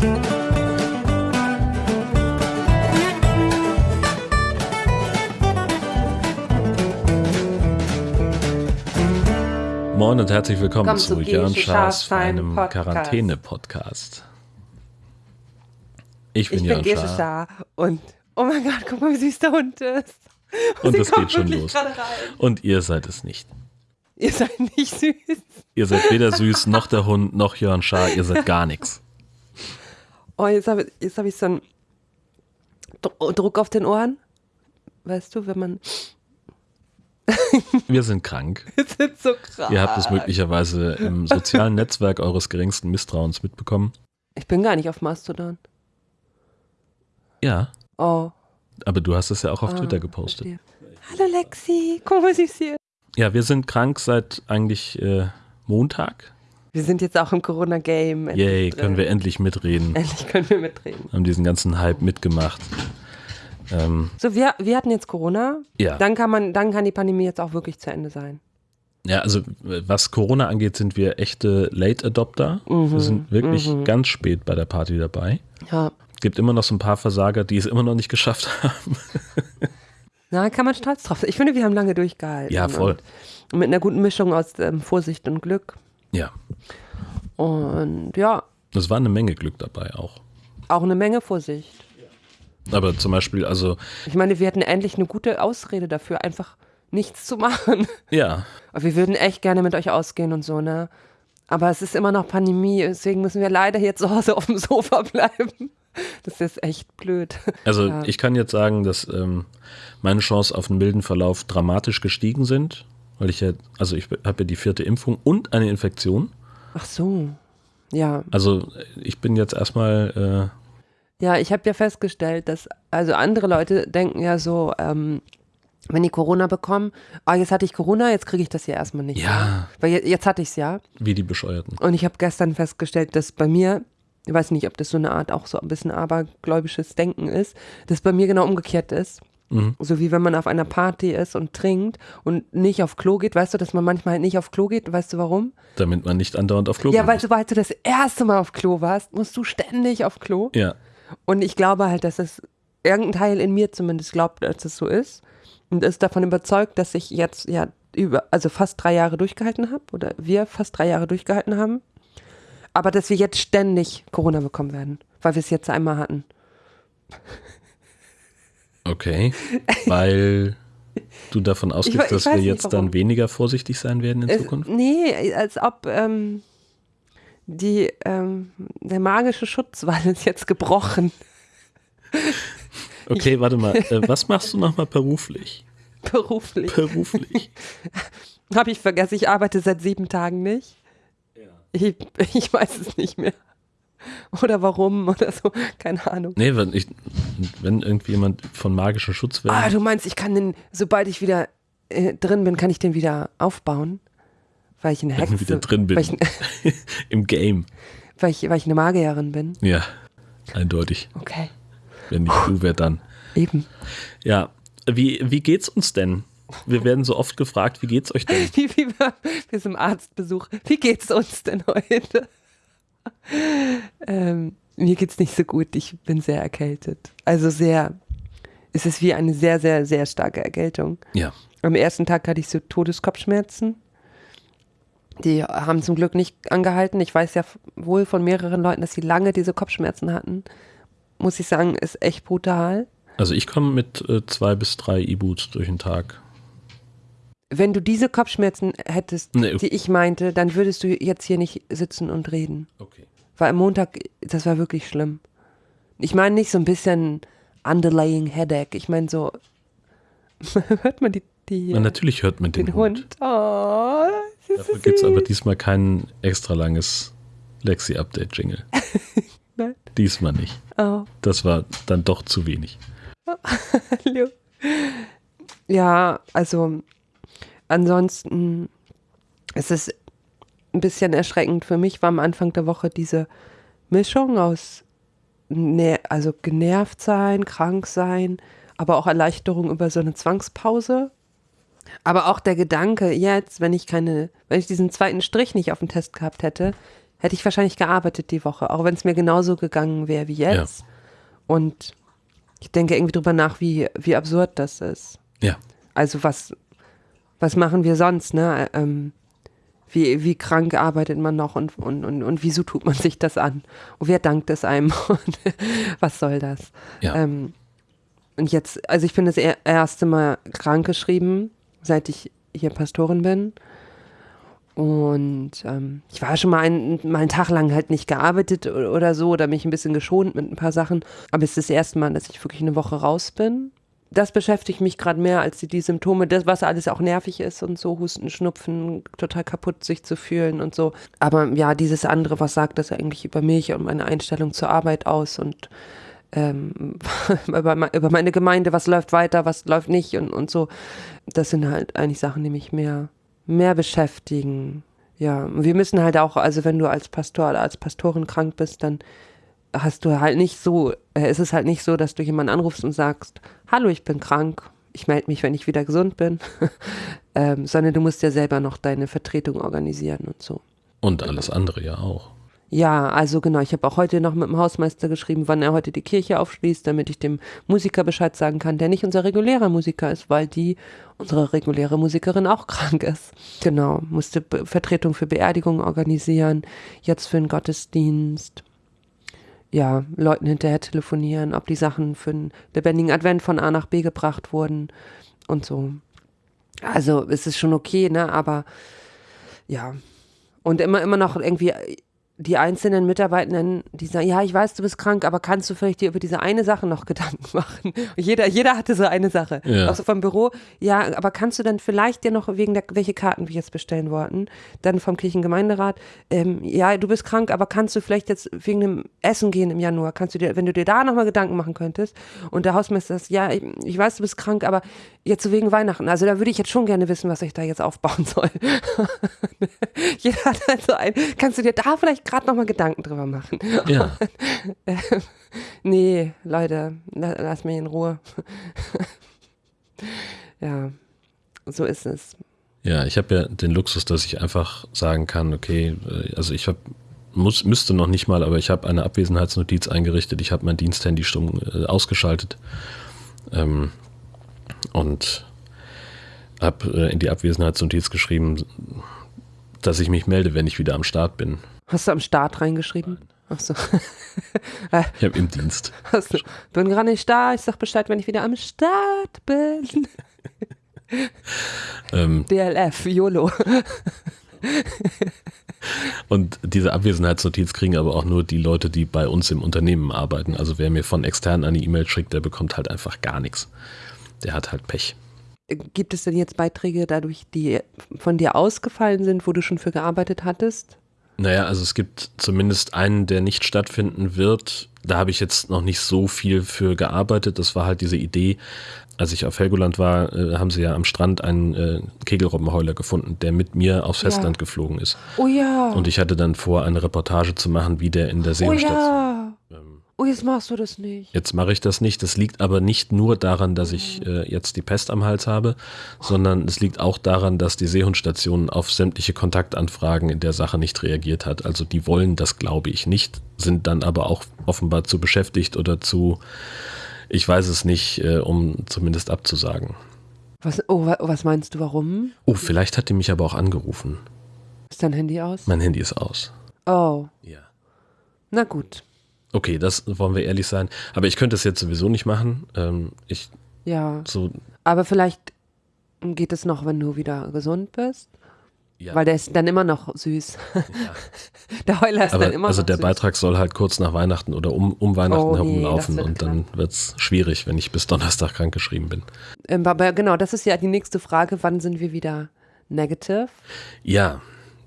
Moin und herzlich willkommen Komm zu Jörn Schaas einem Podcast. Quarantäne-Podcast. Ich bin Ich bin Jörn Schaas Schaar und oh mein Gott, guck mal, wie süß der Hund ist. und Sie es geht schon los. Und ihr seid es nicht. Ihr seid nicht süß. Ihr seid weder süß, noch der Hund, noch Jörn Schaar. Ihr seid gar nichts. Oh, jetzt habe jetzt hab ich so einen Dr- Druck auf den Ohren. Weißt du, wenn man. Wir sind krank. Wir sind so krass. Ihr habt es möglicherweise im sozialen Netzwerk eures geringsten Misstrauens mitbekommen. Ich bin gar nicht auf Mastodon. Ja, Oh. aber du hast es ja auch auf ah, Twitter gepostet. verstehe. Hallo Lexi, guck mal, süß sie ist. Ja, wir sind krank seit eigentlich äh, Montag. Wir sind jetzt auch im Corona-Game. Yay, können wir endlich mitreden. Endlich können wir mitreden. Haben diesen ganzen Hype mitgemacht. Ähm, So, wir, wir hatten jetzt Corona. ja. Dann kann man, dann kann die Pandemie jetzt auch wirklich zu Ende sein. Ja, also was Corona angeht, sind wir echte Late Adopter. Mhm, Wir sind wirklich mhm. ganz spät bei der Party dabei. Ja. Gibt immer noch so ein paar Versager, die es immer noch nicht geschafft haben. Na, kann man stolz drauf sein. Ich finde, wir haben lange durchgehalten. Ja, voll. Und mit einer guten Mischung aus ähm, Vorsicht und Glück. Ja, Und ja, es war eine Menge Glück dabei auch. auch eine Menge Vorsicht. Aber zum Beispiel, also, Ich meine, wir hätten endlich eine gute Ausrede dafür, einfach nichts zu machen. ja, Aber wir würden echt gerne mit euch ausgehen und so, ne? Aber es ist immer noch Pandemie, deswegen müssen wir leider hier zu Hause auf dem Sofa bleiben. Das ist echt blöd. also Ja. ich kann jetzt sagen, dass ähm, meine Chancen auf einen milden Verlauf dramatisch gestiegen sind, weil ich ja, also ich habe ja die vierte Impfung und eine Infektion. Ach so. Ja. Also ich bin jetzt erstmal, Ja, ich habe ja festgestellt, dass, also andere Leute denken ja so, ähm, wenn die Corona bekommen, ah, jetzt hatte ich Corona, jetzt kriege ich das ja erstmal nicht. Ja. mehr. Weil je- jetzt hatte ich es ja. äh, wie die Bescheuerten. Und ich habe gestern festgestellt, dass bei mir, ich weiß nicht, ob das so eine Art auch so ein bisschen abergläubisches Denken ist, dass bei mir genau umgekehrt ist. Mhm. So wie wenn man auf einer Party ist und trinkt und nicht auf Klo geht. Weißt du, dass man manchmal halt nicht auf Klo geht? Weißt du warum? Damit man nicht andauernd auf Klo Ja, geht. weil sobald du das erste Mal auf Klo warst, musst du ständig auf Klo. Ja, Und ich glaube halt, dass es irgendein Teil in mir zumindest glaubt, dass es so ist. Und ist davon überzeugt, dass ich jetzt ja über, also fast drei Jahre durchgehalten habe oder wir fast drei Jahre durchgehalten haben. Aber dass wir jetzt ständig Corona bekommen werden, weil wir es jetzt einmal hatten. Okay. Weil du davon ausgehst, dass wir jetzt warum. dann weniger vorsichtig sein werden in Es, Zukunft? nee, als ob ähm, die, ähm, der magische Schutzwall ist jetzt gebrochen. Okay, warte mal. Äh, was machst du nochmal beruflich? Beruflich. Beruflich. Habe ich vergessen, ich arbeite seit sieben Tagen nicht. Ich, ich weiß es nicht mehr. Oder warum oder so, keine Ahnung. Nee, wenn, ich, wenn irgendwie jemand von magischen Schutzwellen. Ah, du meinst, ich kann den, sobald ich wieder äh, drin bin, kann ich den wieder aufbauen? Weil ich wenn Hexe ich wieder drin bin. Weil ich, Im Game. weil, ich, weil ich eine Magierin bin. Ja, eindeutig. Okay, Wenn nicht du, wer dann? eben. Ja, wie, wie geht's uns denn? Wir werden so oft gefragt, wie geht's euch denn? Wie, wie wir, wir sind im Arztbesuch. Wie geht's uns denn heute? ähm, mir geht's nicht so gut. Ich bin sehr erkältet. Also sehr, es ist wie eine sehr, sehr, sehr starke Erkältung. Ja, Am ersten Tag hatte ich so Todeskopfschmerzen. Die haben zum Glück nicht angehalten. Ich weiß ja wohl von mehreren Leuten, dass sie lange diese Kopfschmerzen hatten. Muss ich sagen, ist echt brutal. also ich komme mit äh, zwei bis drei E-Boots durch den Tag. Wenn du diese Kopfschmerzen hättest, Nee. die ich meinte, dann würdest du jetzt hier nicht sitzen und reden. Okay. Weil am Montag, das war wirklich schlimm. Ich meine nicht so ein bisschen underlying headache. Ich meine so, hört man die, die Na, natürlich hört man den, den Hund. Hund. Oh, Dafür gibt es aber diesmal kein extra langes Lexi-Update-Jingle. Nein. Diesmal nicht. Oh. Das war dann doch zu wenig. Hallo. Ja, also ansonsten es ist ein bisschen erschreckend für mich war am Anfang der Woche diese Mischung aus ner also genervt sein, krank sein, aber auch Erleichterung über so eine Zwangspause. Aber auch der Gedanke, jetzt, wenn ich keine, wenn ich diesen zweiten Strich nicht auf dem Test gehabt hätte, hätte ich wahrscheinlich gearbeitet die Woche, auch wenn es mir genauso gegangen wäre wie jetzt. Ja. Und ich denke irgendwie drüber nach, wie, wie absurd das ist. Ja. Also was, was machen wir sonst, ne? Ähm, wie, wie krank arbeitet man noch und, und, und, und wieso tut man sich das an? Und wer dankt es einem? was soll das? Ja. Ähm, und jetzt, also ich bin das erste Mal krank geschrieben, seit ich hier Pastorin bin. Und ähm, ich war schon mal, ein, mal einen Tag lang halt nicht gearbeitet oder so oder mich ein bisschen geschont mit ein paar Sachen. Aber es ist das erste Mal, dass ich wirklich eine Woche raus bin. Das beschäftigt mich gerade mehr als die, die, Symptome, das, was alles auch nervig ist und so, Husten, Schnupfen, total kaputt sich zu fühlen und so. Aber ja, dieses andere, was sagt das eigentlich über mich und meine Einstellung zur Arbeit aus und ähm, über, über meine Gemeinde, was läuft weiter, was läuft nicht und, und so. Das sind halt eigentlich Sachen, die mich mehr mehr beschäftigen. Ja, wir müssen halt auch, also wenn du als Pastor oder als Pastorin krank bist, dann hast du halt nicht so, äh, ist es halt nicht so, dass du jemanden anrufst und sagst, hallo, ich bin krank, ich melde mich, wenn ich wieder gesund bin, ähm, sondern du musst ja selber noch deine Vertretung organisieren und so. Und alles andere ja auch. Ja, also genau, ich habe auch heute noch mit dem Hausmeister geschrieben, wann er heute die Kirche aufschließt, damit ich dem Musiker Bescheid sagen kann, der nicht unser regulärer Musiker ist, weil die, unsere reguläre Musikerin auch krank ist. Genau, musste Vertretung für Beerdigungen organisieren, jetzt für den Gottesdienst. Ja, Leuten hinterher telefonieren, ob die Sachen für einen lebendigen Advent von A nach B gebracht wurden und so. Also es ist schon okay, ne, aber ja. Und immer, immer noch irgendwie die einzelnen Mitarbeitenden, die sagen, ja, ich weiß, du bist krank, aber kannst du vielleicht dir über diese eine Sache noch Gedanken machen? Jeder, jeder hatte so eine Sache. Ja. Also vom Büro, ja, aber kannst du dann vielleicht dir noch wegen der, welche Karten wir jetzt bestellen wollten, dann vom Kirchengemeinderat, ähm, ja, du bist krank, aber kannst du vielleicht jetzt wegen dem Essen gehen im Januar, kannst du dir, wenn du dir da nochmal Gedanken machen könntest und der Hausmeister sagt, ja, ich, ich weiß, du bist krank, aber jetzt so wegen Weihnachten, also da würde ich jetzt schon gerne wissen, was ich da jetzt aufbauen soll. jeder hat halt so ein, kannst du dir da vielleicht gerade nochmal Gedanken drüber machen. Ja. nee, Leute, lass mich in Ruhe. ja, so ist es. Ja, ich habe ja den Luxus, dass ich einfach sagen kann, okay, äh, also ich habe muss, müsste noch nicht mal, aber ich habe eine Abwesenheitsnotiz eingerichtet, ich habe mein Diensthandy stumm äh, ausgeschaltet ähm, und habe äh, in die Abwesenheitsnotiz geschrieben, dass ich mich melde, wenn ich wieder am Start bin. Hast du am Start reingeschrieben? Achso. ich habe im Dienst. Hast du, bin gerade nicht da, ich sag Bescheid, wenn ich wieder am Start bin. ähm, DLF, YOLO. Und diese Abwesenheitsnotiz kriegen aber auch nur die Leute, die bei uns im Unternehmen arbeiten. Also wer mir von extern eine E-Mail schickt, der bekommt halt einfach gar nichts. Der hat halt Pech. Gibt es denn jetzt Beiträge dadurch, die von dir ausgefallen sind, wo du schon für gearbeitet hattest? Naja, also es gibt zumindest einen, der nicht stattfinden wird. Da habe ich jetzt noch nicht so viel für gearbeitet. Das war halt diese Idee. Als ich auf Helgoland war, äh, haben sie ja am Strand einen äh, Kegelrobbenheuler gefunden, der mit mir aufs Festland ja. geflogen ist. Oh ja. Und ich hatte dann vor, eine Reportage zu machen, wie der in der Seehundstation. Oh ja. Oh, jetzt machst du das nicht. Jetzt mache ich das nicht. Das liegt aber nicht nur daran, dass ich äh, jetzt die Pest am Hals habe, sondern es liegt auch daran, dass die Seehundstation auf sämtliche Kontaktanfragen in der Sache nicht reagiert hat. Also die wollen das, glaube ich, nicht, sind dann aber auch offenbar zu beschäftigt oder zu, ich weiß es nicht, äh, um zumindest abzusagen. Was, oh, was meinst du, warum? Oh, vielleicht hat die mich aber auch angerufen. Ist dein Handy aus? Mein Handy ist aus. Oh. Ja. Na gut. Okay, das wollen wir ehrlich sein. Aber ich könnte es jetzt sowieso nicht machen. Ähm, ich, ja. So, aber vielleicht geht es noch, wenn du wieder gesund bist. Ja. Weil der ist dann immer noch süß. Ja. der Heuler ist aber, dann immer also noch der süß. Beitrag soll halt kurz nach Weihnachten oder um, um Weihnachten oh, herum nee, laufen und dann wird es schwierig, wenn ich bis Donnerstag krankgeschrieben bin. Ähm, aber genau, das ist ja die nächste Frage. Wann sind wir wieder negative? Ja,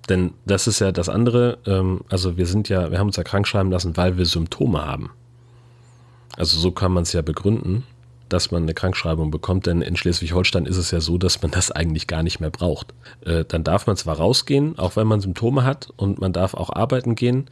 denn das ist ja das andere, ähm, also wir sind ja, wir haben uns ja krank schreiben lassen, weil wir Symptome haben. Also so kann man es ja begründen, dass man eine Krankschreibung bekommt, denn in Schleswig-Holstein ist es ja so, dass man das eigentlich gar nicht mehr braucht. Äh, dann darf man zwar rausgehen, auch wenn man Symptome hat und man darf auch arbeiten gehen,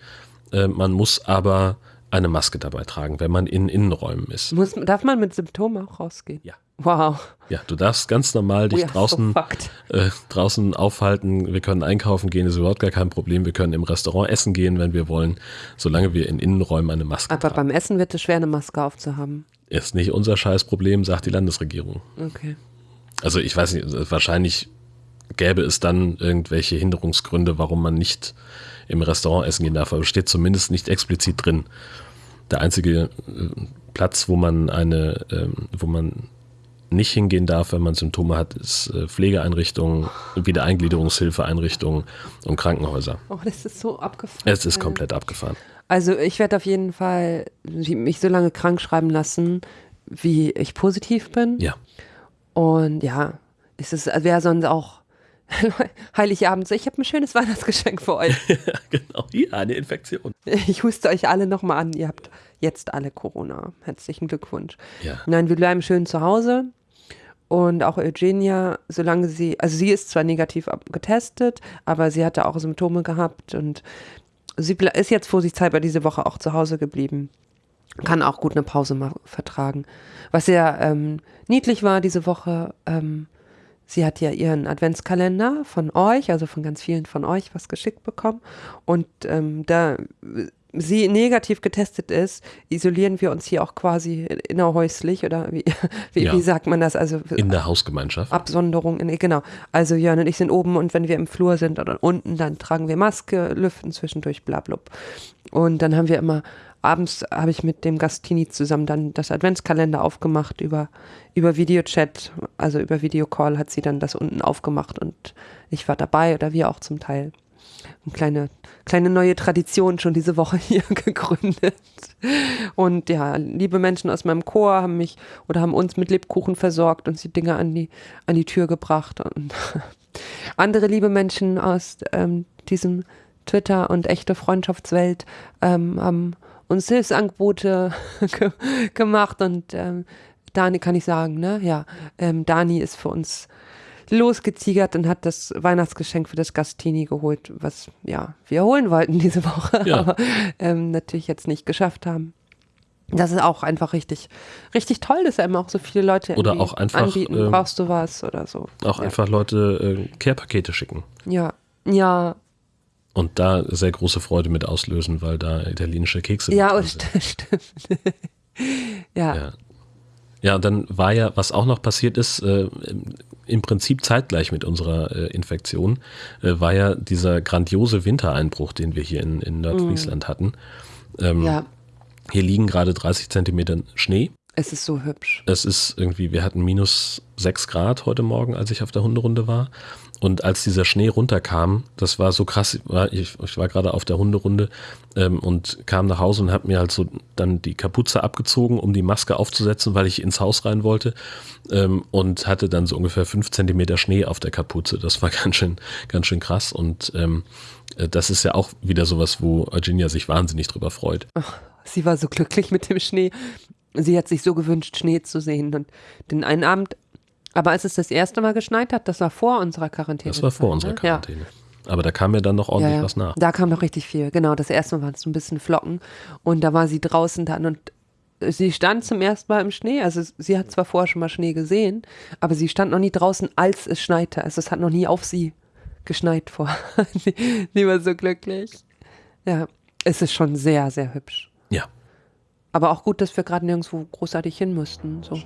äh, man muss aber eine Maske dabei tragen, wenn man in Innenräumen ist. Muss, darf man mit Symptomen auch rausgehen? Ja. Wow. Ja, du darfst ganz normal dich so draußen, fucked. äh, draußen aufhalten. Wir können einkaufen gehen, ist überhaupt gar kein Problem. Wir können im Restaurant essen gehen, wenn wir wollen, solange wir in Innenräumen eine Maske Aber tragen. beim Essen wird es schwer, eine Maske aufzuhaben. Ist nicht unser Scheißproblem, sagt die Landesregierung. Okay. Also ich weiß nicht, wahrscheinlich gäbe es dann irgendwelche Hinderungsgründe, warum man nicht im Restaurant essen gehen darf, aber steht zumindest nicht explizit drin. Der einzige äh, Platz, wo man eine, ähm, wo man nicht hingehen darf, wenn man Symptome hat, ist äh, Pflegeeinrichtungen, Wiedereingliederungshilfeeinrichtungen und Krankenhäuser. Oh, das ist so abgefahren. Es ist komplett abgefahren. Also ich werde auf jeden Fall mich so lange krank schreiben lassen, wie ich positiv bin. Ja, Und ja, es ist, wäre sonst auch Heiligabend so, ich habe ein schönes Weihnachtsgeschenk für euch. genau. Ja, eine Infektion. Ich huste euch alle nochmal an. Ihr habt jetzt alle Corona. Herzlichen Glückwunsch. Ja. Nein, wir bleiben schön zu Hause. Und auch Eugenia, solange sie, also sie ist zwar negativ getestet, aber sie hatte auch Symptome gehabt und sie ist jetzt vorsichtshalber diese Woche auch zu Hause geblieben. Kann auch gut eine Pause mal vertragen. Was sehr ähm, niedlich war diese Woche, ähm, sie hat ja ihren Adventskalender von euch, also von ganz vielen von euch, was geschickt bekommen. Und ähm, da sie negativ getestet ist, isolieren wir uns hier auch quasi innerhäuslich oder wie, wie, Ja. wie sagt man das? Also In der Hausgemeinschaft. Absonderung, in, genau. Also Jörn und ich sind oben und wenn wir im Flur sind oder unten, dann tragen wir Maske, lüften zwischendurch, bla blub. Und dann haben wir immer, abends habe ich mit dem Gastini zusammen dann das Adventskalender aufgemacht über, über Videochat, also über Videocall hat sie dann das unten aufgemacht und ich war dabei oder wir auch zum Teil. Eine kleine, kleine neue Tradition schon diese Woche hier gegründet. Und ja, liebe Menschen aus meinem Chor haben mich oder haben uns mit Lebkuchen versorgt und die Dinge an die, an die Tür gebracht. Und andere liebe Menschen aus ähm, diesem Twitter- und echte Freundschaftswelt ähm, haben uns Hilfsangebote ge gemacht. Und ähm, Dani kann ich sagen, ne? Ja, ähm, Dani ist für uns losgetigert und hat das Weihnachtsgeschenk für das Gastini geholt, was ja wir holen wollten diese Woche, Ja. aber ähm, natürlich jetzt nicht geschafft haben. Das ist auch einfach richtig, richtig toll, dass einem auch so viele Leute Oder auch einfach, anbieten, ähm, brauchst du was oder so. Auch ja. einfach Leute äh, Care-Pakete schicken. Ja, ja, Und da sehr große Freude mit auslösen, weil da italienische Kekse ja, drin sind. st stimmt. ja, Ja. Ja, dann war ja, was auch noch passiert ist, äh, im- Prinzip zeitgleich mit unserer äh, Infektion, äh, war ja dieser grandiose Wintereinbruch, den wir hier in, in Nordfriesland hatten. Ähm, ja, Hier liegen gerade 30 Zentimeter Schnee. es ist so hübsch. Es ist irgendwie, wir hatten minus 6 Grad heute Morgen, als ich auf der Hunderunde war. Und als dieser Schnee runterkam, das war so krass, ich, ich war gerade auf der Hunderunde ähm, und kam nach Hause und habe mir halt so dann die Kapuze abgezogen, um die Maske aufzusetzen, weil ich ins Haus rein wollte ähm, und hatte dann so ungefähr 5 Zentimeter Schnee auf der Kapuze. Das war ganz schön, ganz schön krass und ähm, äh, das ist ja auch wieder sowas, wo Eugenia sich wahnsinnig drüber freut. Sie war so glücklich mit dem Schnee. Sie hat sich so gewünscht, Schnee zu sehen. Und den einen Abend, aber als es das erste Mal geschneit hat, das war vor unserer Quarantäne. Das war vor unserer Quarantäne. Aber da kam mir dann noch ordentlich Ja, ja. was nach. Da kam noch richtig viel. Genau, das erste Mal waren es so ein bisschen Flocken. Und da war sie draußen dann und sie stand zum ersten Mal im Schnee. Also sie hat zwar vorher schon mal Schnee gesehen, aber sie stand noch nie draußen, als es schneite. Also es hat noch nie auf sie geschneit vor. sie, war so glücklich. Ja, es ist schon sehr, sehr hübsch. Ja. Aber auch gut, dass wir gerade nirgendwo großartig hin mussten. So.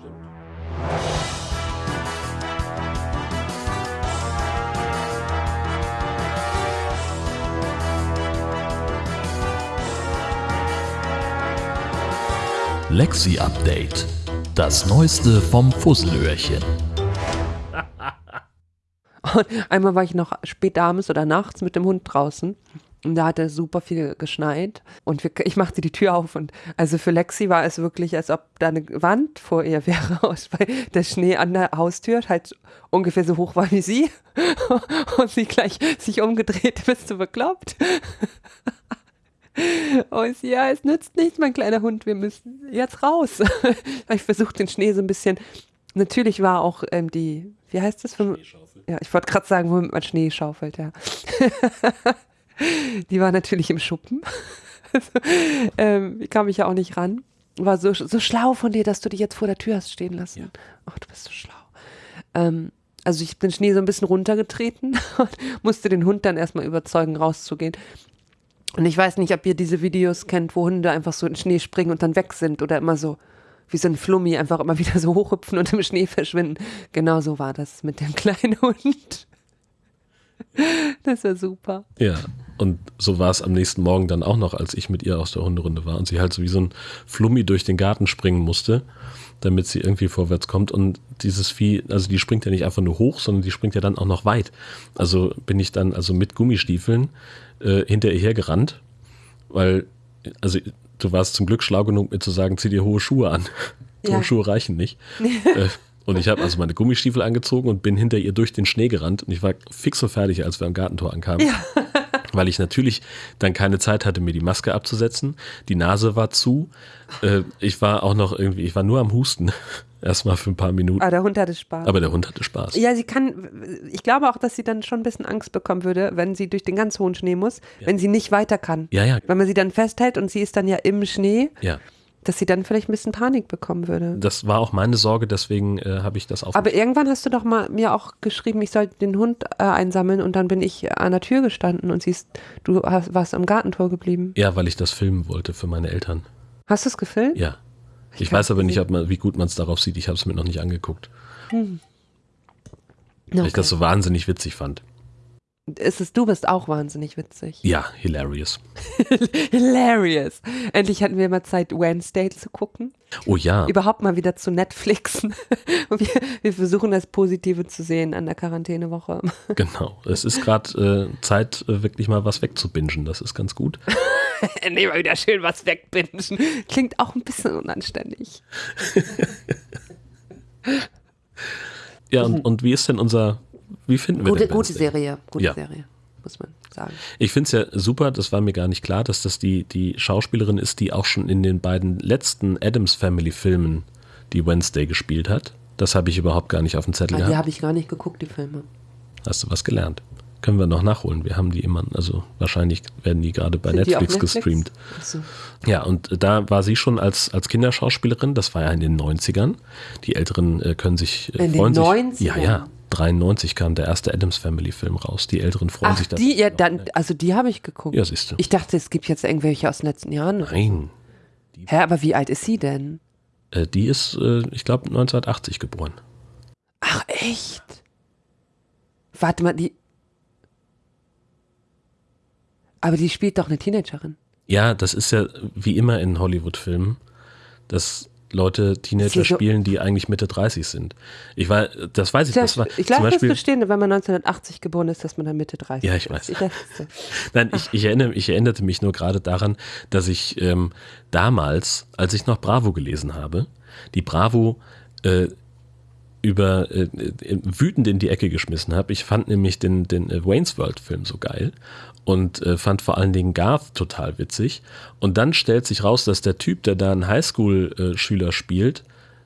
Lexi Update. Das Neueste vom Fusselöhrchen. Und einmal war ich noch spät abends oder nachts mit dem Hund draußen. Und da hatte super viel geschneit. Und wir, ich machte die Tür auf. Und also für Lexi war es wirklich, als ob da eine Wand vor ihr wäre, weil der Schnee an der Haustür halt ungefähr so hoch war wie sie. Und sie gleich sich umgedreht, bist du bekloppt? Und sie, ja, es nützt nichts, mein kleiner Hund, wir müssen jetzt raus. ich versuche den Schnee so ein bisschen. Natürlich war auch ähm, die, wie heißt das? Ja, ich wollte gerade sagen, womit man Schnee schaufelt, ja. die war natürlich im Schuppen. also, ähm, kam ich ja auch nicht ran. war so, so schlau von dir, dass du dich jetzt vor der Tür hast stehen lassen. Ach, du bist so schlau. Ähm, also ich bin Schnee so ein bisschen runtergetreten und musste den Hund dann erstmal überzeugen, rauszugehen. Und ich weiß nicht, ob ihr diese Videos kennt, wo Hunde einfach so in Schnee springen und dann weg sind oder immer so wie so ein Flummi einfach immer wieder so hochhüpfen und im Schnee verschwinden. Genau so war das mit dem kleinen Hund. Das war super. Ja, und so war es am nächsten Morgen dann auch noch, als ich mit ihr aus der Hunderunde war und sie halt so wie so ein Flummi durch den Garten springen musste, damit sie irgendwie vorwärts kommt. Und dieses Vieh, also die springt ja nicht einfach nur hoch, sondern die springt ja dann auch noch weit. Also bin ich dann also mit Gummistiefeln äh, hinter ihr hergerannt, weil, also du warst zum Glück schlau genug, mir zu sagen, zieh dir hohe Schuhe an. Ja. Hohe Schuhe reichen nicht. äh, und ich habe also meine Gummistiefel angezogen und bin hinter ihr durch den Schnee gerannt. Und ich war fix und fertig, als wir am Gartentor ankamen. Weil ich natürlich dann keine Zeit hatte, mir die Maske abzusetzen. Die Nase war zu. Äh, ich war auch noch irgendwie, ich war nur am Husten. Erstmal für ein paar Minuten. Aber der Hund hatte Spaß. Aber der Hund hatte Spaß. ja, sie kann, ich glaube auch, dass sie dann schon ein bisschen Angst bekommen würde, wenn sie durch den ganz hohen Schnee muss, wenn sie nicht weiter kann. Ja, ja, Wenn man sie dann festhält und sie ist dann ja im Schnee, ja. dass sie dann vielleicht ein bisschen Panik bekommen würde. Das war auch meine Sorge, deswegen äh, habe ich das auf. Aber irgendwann hast du doch mal mir auch geschrieben, ich soll den Hund äh, einsammeln und dann bin ich an der Tür gestanden und siehst, du hast, warst am Gartentor geblieben. ja, weil ich das filmen wollte für meine Eltern. Hast du es gefilmt? Ja. Ich hab's weiß aber nicht, ob man, wie gut man es darauf sieht. Ich habe es mir noch nicht angeguckt. Weil Okay. ich das so wahnsinnig witzig fand. Ist es, du bist auch wahnsinnig witzig. Ja, hilarious. Hilarious. Endlich hatten wir mal Zeit, Wednesday zu gucken. Oh ja. Überhaupt mal wieder zu Netflixen. Wir, wir versuchen das Positive zu sehen an der Quarantänewoche. Genau. Es ist gerade äh, Zeit, äh, wirklich mal was wegzubingen. Das ist ganz gut. Endlich mal wieder schön was wegbingen. Klingt auch ein bisschen unanständig. Ja, und, und wie ist denn unser, wie finden wir. Gute, denn gute? Serie. Gute Ja. Serie, muss man sagen. Ich finde es ja super, das war mir gar nicht klar, dass das die, die Schauspielerin ist, die auch schon in den beiden letzten Adams Family Filmen die Wednesday gespielt hat. Das habe ich überhaupt gar nicht auf dem Zettel Ah, die gehabt. habe ich gar nicht geguckt, die Filme. Hast du was gelernt? Können wir noch nachholen. Wir haben die immer, also wahrscheinlich werden die gerade bei die Netflix, Netflix? gestreamt. So. Ja, und da war sie schon als, als Kinderschauspielerin, das war ja in den 90ern. Die Älteren äh, können sich äh, In den freuen sich. 90ern? Ja, ja. 93 kam der erste Adams Family Film raus. Die Älteren freuen Ach, sich da. die, ja, dann, also die habe ich geguckt. Ja, siehst du. Ich dachte, es gibt jetzt irgendwelche aus den letzten Jahren. Nein. Hä, aber wie alt ist sie denn? Äh, die ist, äh, ich glaube, 1980 geboren. Ach, echt? Warte mal, die. Aber die spielt doch eine Teenagerin. Ja, das ist ja wie immer in Hollywood-Filmen, dass Leute Teenager spielen, die eigentlich Mitte 30 sind. Ich war, das weiß ich, das war ich lasse das bestehen, wenn man 1980 geboren ist, dass man dann Mitte 30 Ja, ich ist. weiß. Das- Nein, ich, ich, erinnere, ich erinnerte mich nur gerade daran, dass ich ähm, damals, als ich noch Bravo gelesen habe, die Bravo äh, über äh, äh, wütend in die Ecke geschmissen habe. Ich fand nämlich den, den äh, Wayne's World Film so geil und äh, fand vor allen Dingen Garth total witzig. Und dann stellt sich raus, dass der Typ, der da einen Highschool-Schüler spielt,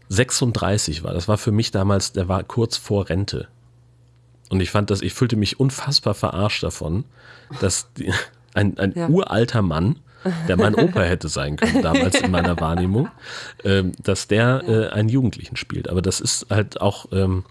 36 war. Das war für mich damals, der war kurz vor Rente. Und ich fand das, ich fühlte mich unfassbar verarscht davon, dass die, ein, ein Ja. uralter Mann, der mein Opa hätte sein können, damals in meiner Wahrnehmung, ähm, dass der äh, einen Jugendlichen spielt. Aber das ist halt auch ähm,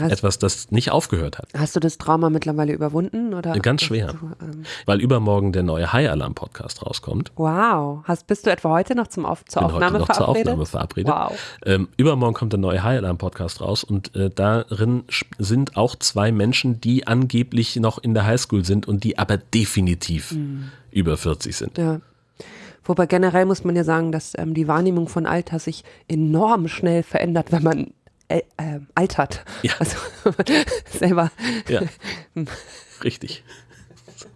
Hast, etwas, das nicht aufgehört hat. hast du das Trauma mittlerweile überwunden? Oder Ganz schwer. Du, ähm, Weil übermorgen der neue High Alarm Podcast rauskommt. wow. Hast, bist du etwa heute noch zum Auf, zur Bin heute Aufnahme noch zur verabredet? Aufnahme verabredet. Wow. Ähm, übermorgen kommt der neue High Alarm Podcast raus und äh, darin sind auch zwei Menschen, die angeblich noch in der Highschool sind und die aber definitiv Mhm. über 40 sind. Ja. Wobei generell muss man ja sagen, dass ähm, die Wahrnehmung von Alter sich enorm schnell verändert, wenn man äh, äh, altert. Ja. Also selber. Ja, richtig. So.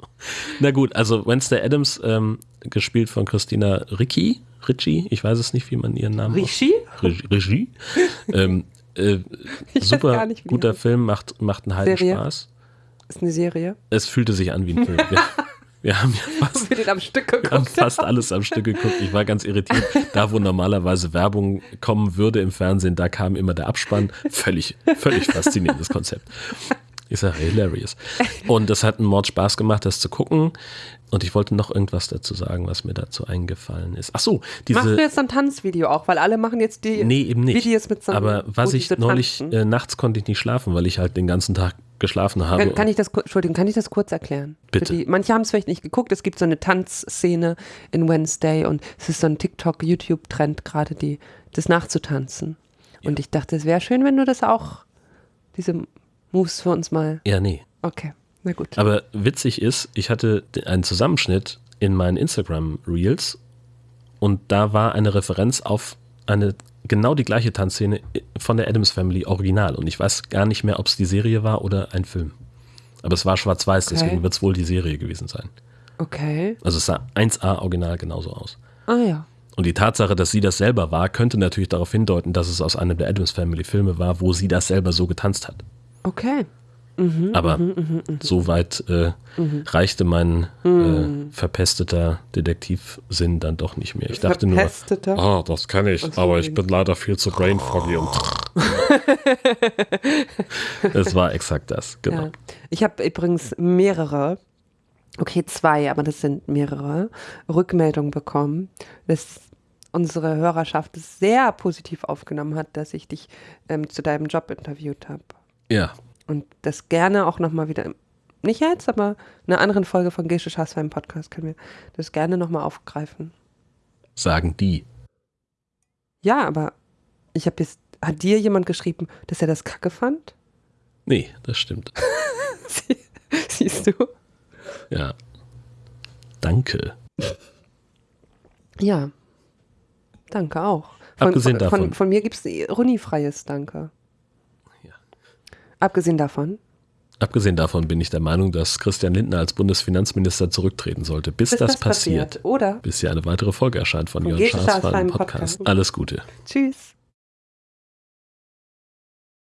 Na gut, also Wednesday Adams, ähm, gespielt von Christina Ricci, Ricci, ich weiß es nicht, wie man ihren Namen Regie. Regie. ähm, äh, super gar nicht, wie die guter. Film, macht, macht einen halben Serie? Spaß. Ist eine Serie. Es fühlte sich an wie ein Film. Wir, wir haben ja fast, Wir den am Stück wir haben geguckt. fast alles am Stück geguckt. Ich war ganz irritiert. Da, wo normalerweise Werbung kommen würde im Fernsehen, da kam immer der Abspann. Völlig, völlig faszinierendes Konzept. Ich sage hilarious. Und es hat einen Mord Spaß gemacht, das zu gucken. Und ich wollte noch irgendwas dazu sagen, was mir dazu eingefallen ist. Ach so, diese. Machst du jetzt ein Tanzvideo auch? Weil alle machen jetzt die Nee, eben nicht. Videos mit so Aber was ich neulich, äh, nachts konnte ich nicht schlafen, weil ich halt den ganzen Tag geschlafen habe. Kann, kann ich das, Entschuldigung, kann ich das kurz erklären? Bitte. Die, manche haben es vielleicht nicht geguckt. Es gibt so eine Tanzszene in Wednesday und es ist so ein TikTok, YouTube-Trend gerade, die, das nachzutanzen. Und ich dachte, es wäre schön, wenn du das auch, diese Moves für uns mal. ja, nee. Okay, na gut. Aber witzig ist, ich hatte einen Zusammenschnitt in meinen Instagram Reels und da war eine Referenz auf eine genau die gleiche Tanzszene von der Adams Family Original und ich weiß gar nicht mehr, ob es die Serie war oder ein Film. Aber es war schwarz-weiß, Okay. deswegen wird es wohl die Serie gewesen sein. Okay. Also es sah 1A original genauso aus. Ah ja. Und die Tatsache, dass sie das selber war, könnte natürlich darauf hindeuten, dass es aus einem der Adams Family Filme war, wo sie das selber so getanzt hat. Okay. Aber so weit äh, reichte mein äh, verpesteter Detektivsinn dann doch nicht mehr. Ich dachte nur, Verpesteter? ah, das kann ich, so, aber ich bin leider viel zu brain foggy und es war exakt das, genau. Ja. Ich habe übrigens mehrere, okay, zwei, aber das sind mehrere, Rückmeldungen bekommen, dass unsere Hörerschaft es sehr positiv aufgenommen hat, dass ich dich ähm, zu deinem Job interviewt habe. Ja, Und das gerne auch nochmal wieder, nicht jetzt, aber in einer anderen Folge von Gesche Schaßwein Podcast können wir das gerne nochmal aufgreifen. sagen die. Ja, aber ich habe jetzt, hat dir jemand geschrieben, dass er das kacke fand? Nee, das stimmt. Sie, siehst du? Ja. Danke. Ja. Danke auch. Von, Abgesehen von, davon. Von, von mir gibt es runifreies Danke. Abgesehen davon. Abgesehen davon bin ich der Meinung, dass Christian Lindner als Bundesfinanzminister zurücktreten sollte, bis, Bis das, passiert. Oder? Bis hier eine weitere Folge erscheint von Schaasfallen Schaasfallen Podcast. Podcast. Alles Gute. Tschüss.